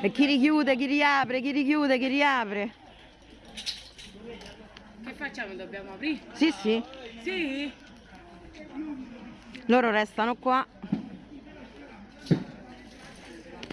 E chi richiude, chi riapre, chi richiude, chi riapre. Che facciamo? Dobbiamo aprire? Sì, sì. Sì? Loro restano qua.